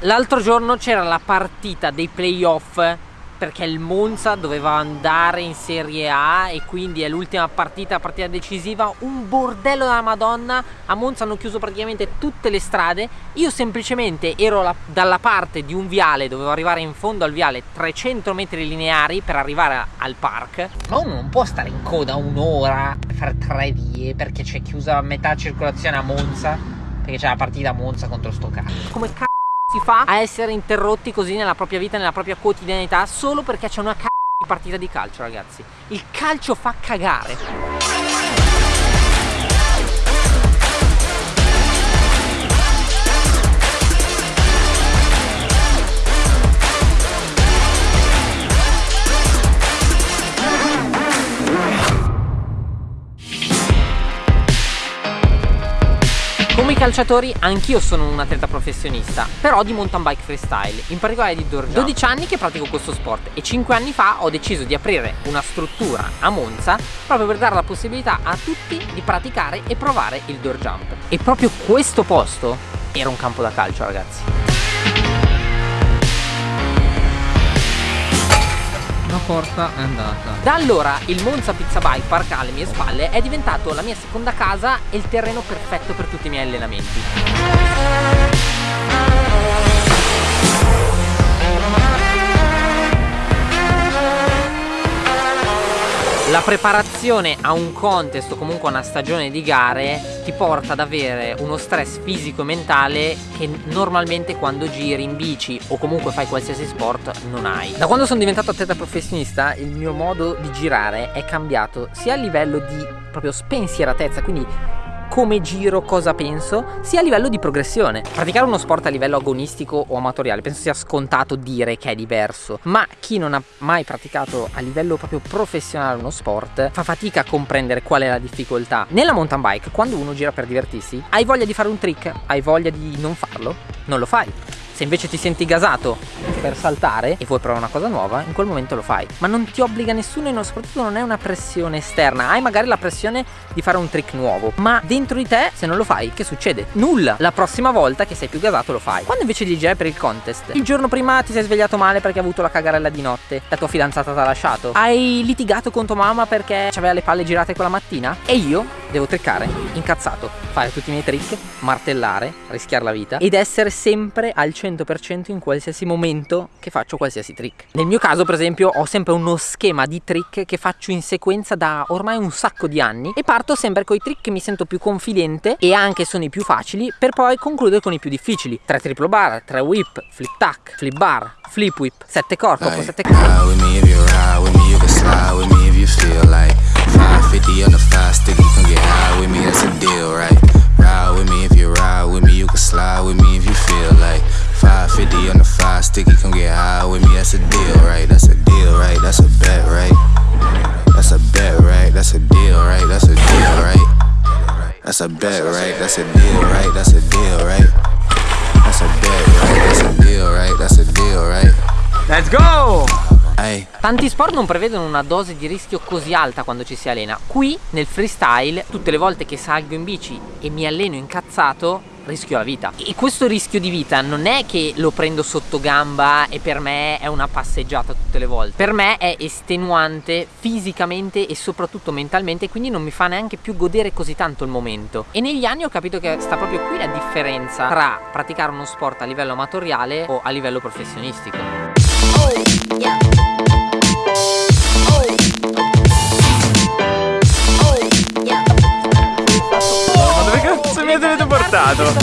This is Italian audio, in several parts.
L'altro giorno c'era la partita dei playoff perché il Monza doveva andare in Serie A e quindi è l'ultima partita, partita decisiva, un bordello della Madonna, a Monza hanno chiuso praticamente tutte le strade, io semplicemente ero la, dalla parte di un viale, dovevo arrivare in fondo al viale 300 metri lineari per arrivare al park, ma uno non può stare in coda un'ora per tre vie perché c'è chiusa metà circolazione a Monza, perché c'è la partita a Monza contro sto. Come cazzo si fa a essere interrotti così nella propria vita, nella propria quotidianità solo perché c'è una c***o di partita di calcio ragazzi. Il calcio fa cagare calciatori, anch'io sono un atleta professionista, però di mountain bike freestyle, in particolare di jump. 12 anni che pratico questo sport e 5 anni fa ho deciso di aprire una struttura a Monza proprio per dare la possibilità a tutti di praticare e provare il door jump. E proprio questo posto era un campo da calcio, ragazzi. La porta è andata. Da allora il Monza Pizza Bike Park alle mie spalle è diventato la mia seconda casa e il terreno perfetto per tutti i miei allenamenti. La preparazione a un contest o comunque a una stagione di gare ti porta ad avere uno stress fisico e mentale che normalmente quando giri in bici o comunque fai qualsiasi sport non hai. Da quando sono diventato atleta professionista il mio modo di girare è cambiato sia a livello di proprio spensieratezza, quindi come giro, cosa penso, sia a livello di progressione. Praticare uno sport a livello agonistico o amatoriale penso sia scontato dire che è diverso, ma chi non ha mai praticato a livello proprio professionale uno sport fa fatica a comprendere qual è la difficoltà. Nella mountain bike, quando uno gira per divertirsi, hai voglia di fare un trick, hai voglia di non farlo, non lo fai. Se invece ti senti gasato per saltare e vuoi provare una cosa nuova, in quel momento lo fai. Ma non ti obbliga nessuno e soprattutto non è una pressione esterna. Hai magari la pressione di fare un trick nuovo, ma dentro di te, se non lo fai, che succede? Nulla. La prossima volta che sei più gasato lo fai. Quando invece di girare per il contest, il giorno prima ti sei svegliato male perché hai avuto la cagarella di notte, la tua fidanzata ti ha lasciato, hai litigato con tua mamma perché aveva le palle girate quella mattina e io devo trickare, incazzato, fare tutti i miei trick, martellare, rischiare la vita ed essere sempre al 100% in qualsiasi momento che faccio qualsiasi trick. Nel mio caso per esempio ho sempre uno schema di trick che faccio in sequenza da ormai un sacco di anni e parto sempre con i trick che mi sento più confidente e anche sono i più facili per poi concludere con i più difficili. 3 triple bar, 3 whip, flip tack, flip bar, flip whip, 7 corpo, 7 corpo. Bet, right? That's a deal, right? That's a deal, right? That's a bet, right? That's a deal, right? That's a deal, right? Let's go! Tanti sport non prevedono una dose di rischio così alta quando ci si allena. Qui nel freestyle, tutte le volte che salgo in bici e mi alleno incazzato, rischio la vita. E questo rischio di vita non è che lo prendo sotto gamba e per me è una passeggiata tutte le volte. Per me è estenuante fisicamente e soprattutto mentalmente, quindi non mi fa neanche più godere così tanto il momento. E negli anni ho capito che sta proprio qui la differenza tra praticare uno sport a livello amatoriale o a livello professionistico. Oh, yeah. Portato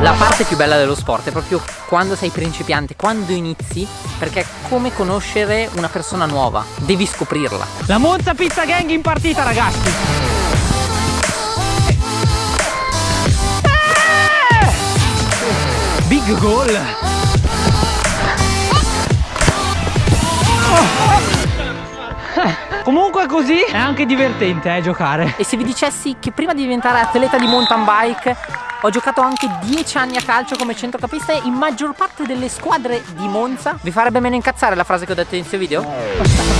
La parte più bella dello sport è proprio quando sei principiante, quando inizi, perché è come conoscere una persona nuova, devi scoprirla. La Monza Pizza Gang in partita ragazzi! Big goal! Comunque così è anche divertente eh, giocare E se vi dicessi che prima di diventare atleta di mountain bike Ho giocato anche 10 anni a calcio come centrocampista in maggior parte delle squadre di Monza. Vi farebbe meno incazzare la frase che ho detto inizio video?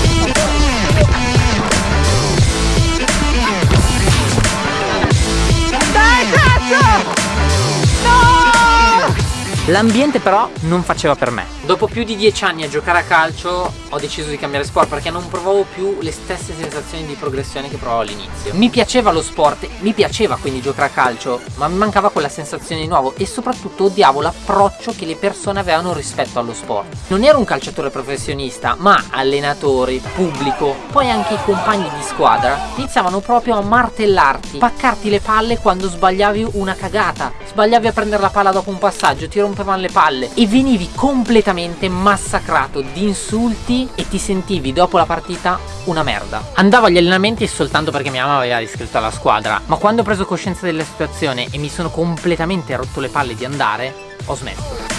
L'ambiente però non faceva per me. Dopo più di dieci anni a giocare a calcio ho deciso di cambiare sport perché non provavo più le stesse sensazioni di progressione che provavo all'inizio. Mi piaceva lo sport, mi piaceva quindi giocare a calcio, ma mi mancava quella sensazione di nuovo e soprattutto odiavo l'approccio che le persone avevano rispetto allo sport. Non ero un calciatore professionista, ma allenatori, pubblico, poi anche i compagni di squadra iniziavano proprio a martellarti, paccarti le palle quando sbagliavi una cagata, sbagliavi a prendere la palla dopo un passaggio, ti rompevano le palle e venivi completamente massacrato di insulti e ti sentivi dopo la partita una merda. Andavo agli allenamenti soltanto perché mia mamma aveva iscritto alla squadra, ma quando ho preso coscienza della situazione e mi sono completamente rotto le palle di andare, ho smesso.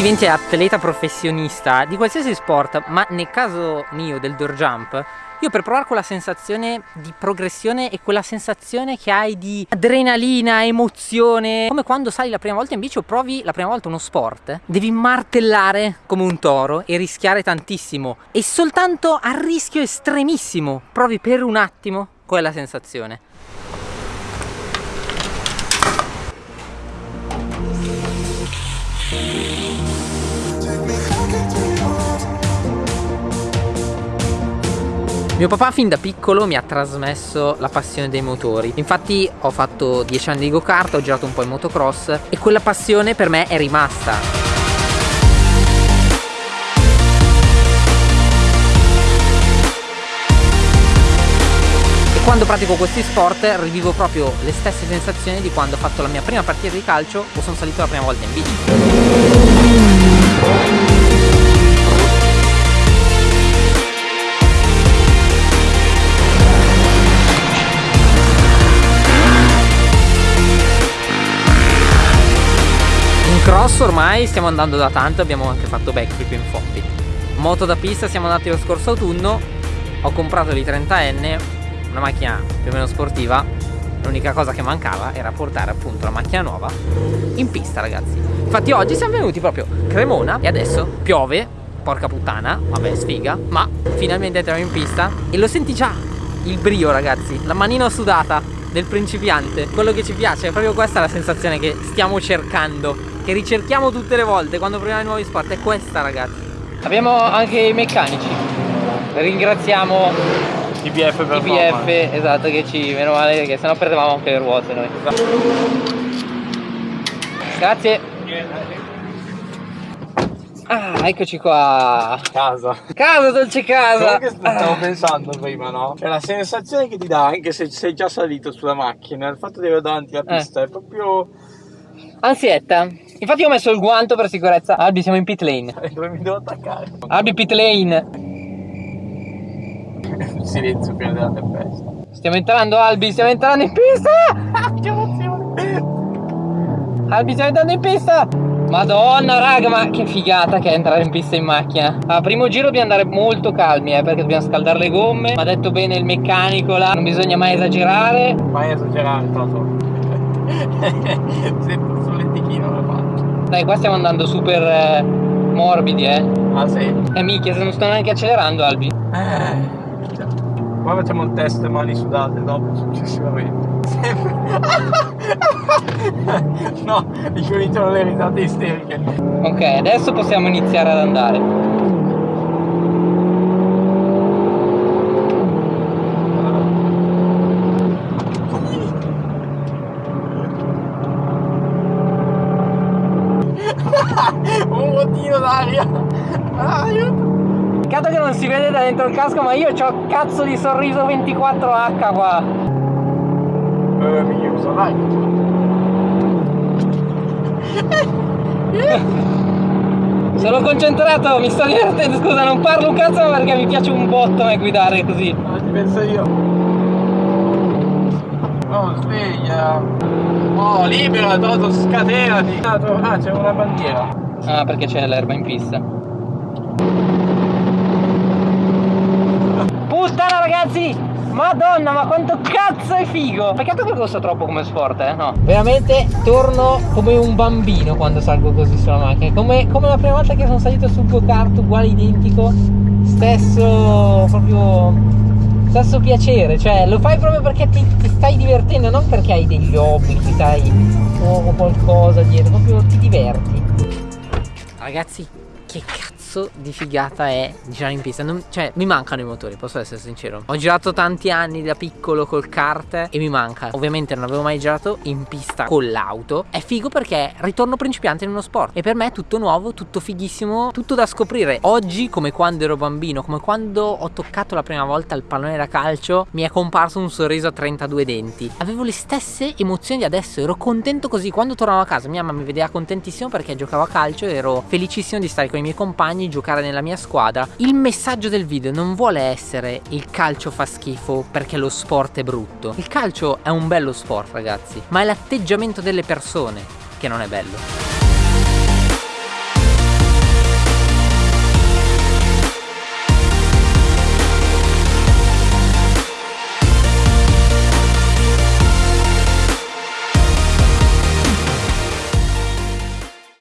Diventi atleta professionista di qualsiasi sport, ma nel caso mio del door jump, io per provare quella sensazione di progressione e quella sensazione che hai di adrenalina, emozione, come quando sali la prima volta in bici o provi la prima volta uno sport, devi martellare come un toro e rischiare tantissimo e soltanto a rischio estremissimo provi per un attimo quella sensazione. Mio papà fin da piccolo mi ha trasmesso la passione dei motori. Infatti ho fatto 10 anni di go-kart, ho girato un po' in motocross E quella passione per me è rimasta. Quando pratico questi sport rivivo proprio le stesse sensazioni di quando ho fatto la mia prima partita di calcio o sono salito la prima volta in bici Cross ormai stiamo andando da tanto, abbiamo anche fatto backflip in Foppit. Moto da pista siamo andati lo scorso autunno, ho comprato l'I30N, una macchina più o meno sportiva, l'unica cosa che mancava era portare appunto la macchina nuova in pista ragazzi. Infatti oggi siamo venuti proprio Cremona e adesso piove, porca puttana, vabbè sfiga, ma finalmente entriamo in pista e lo senti già il brio ragazzi, la manina sudata del principiante, quello che ci piace, è proprio questa la sensazione che stiamo cercando, che ricerchiamo tutte le volte quando proviamo i nuovi sport, è questa ragazzi. Abbiamo anche i meccanici, ringraziamo IBF per IPF, esatto, che ci, meno male che sennò perdevamo anche le ruote noi. Grazie. Ah, eccoci qua. casa. Casa, dolce casa. Quello che stavo pensando prima, no? È la sensazione che ti dà anche se sei già salito sulla macchina, il fatto di avere davanti la pista è proprio. Ansietta. Infatti ho messo il guanto per sicurezza. Albi, siamo in pit lane. dove mi devo attaccare. Albi, pit lane. Il silenzio prima della tempesta. Stiamo entrando, Albi, stiamo entrando in pista. che emozione! Albi, stiamo entrando in pista. Madonna, raga, ma che figata che è entrare in pista in macchina. A primo giro dobbiamo andare molto calmi, eh, perché dobbiamo scaldare le gomme. Mi ha detto bene il meccanico là, non bisogna mai esagerare. Vai a esagerare, Toto. Sento il solletichino la faccia. Dai, qua stiamo andando super eh, morbidi, eh. Ah sì. Eh, minchia, se non sto neanche accelerando, Albi. Eh. Poi facciamo il test mani sudate dopo successivamente. no, ricominciano le risate isteriche. Ok, adesso possiamo iniziare ad andare. Un bottino d'aria. Ah, aiuto. Peccato che non si vede da dentro il casco, ma io ho cazzo di sorriso 24H qua. Eh, mi uso, dai. Sono concentrato, mi sto divertendo, scusa, non parlo un cazzo perché mi piace un botto a guidare così. Ma ci penso io. Oh, sveglia. Oh, libera, Toto, scatenati. Ah, c'è una bandiera. Ah, perché c'è l'erba in pista. Puttana ragazzi! Madonna, ma quanto cazzo è figo! Peccato che costa troppo come sport, eh? No. Veramente torno come un bambino quando salgo così sulla macchina. Come, come la prima volta che sono salito sul go-kart, uguale identico. Stesso proprio. Stesso piacere, cioè lo fai proprio perché ti, ti stai divertendo, non perché hai degli obblighi, sai, o qualcosa dietro, proprio ti diverti. Ragazzi, che cazzo di figata è girare in pista non, Cioè mi mancano i motori posso essere sincero. Ho girato tanti anni da piccolo col kart E mi manca. Ovviamente non avevo mai girato in pista con l'auto. È figo perché ritorno principiante in uno sport. E per me è tutto nuovo, tutto fighissimo Tutto da scoprire. Oggi come quando ero bambino Come quando ho toccato la prima volta il pallone da calcio Mi è comparso un sorriso a 32 denti. Avevo le stesse emozioni di adesso Ero contento così. Quando tornavo a casa mia mamma mi vedeva contentissimo perché giocavo a calcio E ero felicissimo di stare con i miei compagni, giocare nella mia squadra. Il messaggio del video non vuole essere il calcio fa schifo perché lo sport è brutto. Il calcio è un bello sport ragazzi, ma è l'atteggiamento delle persone che non è bello.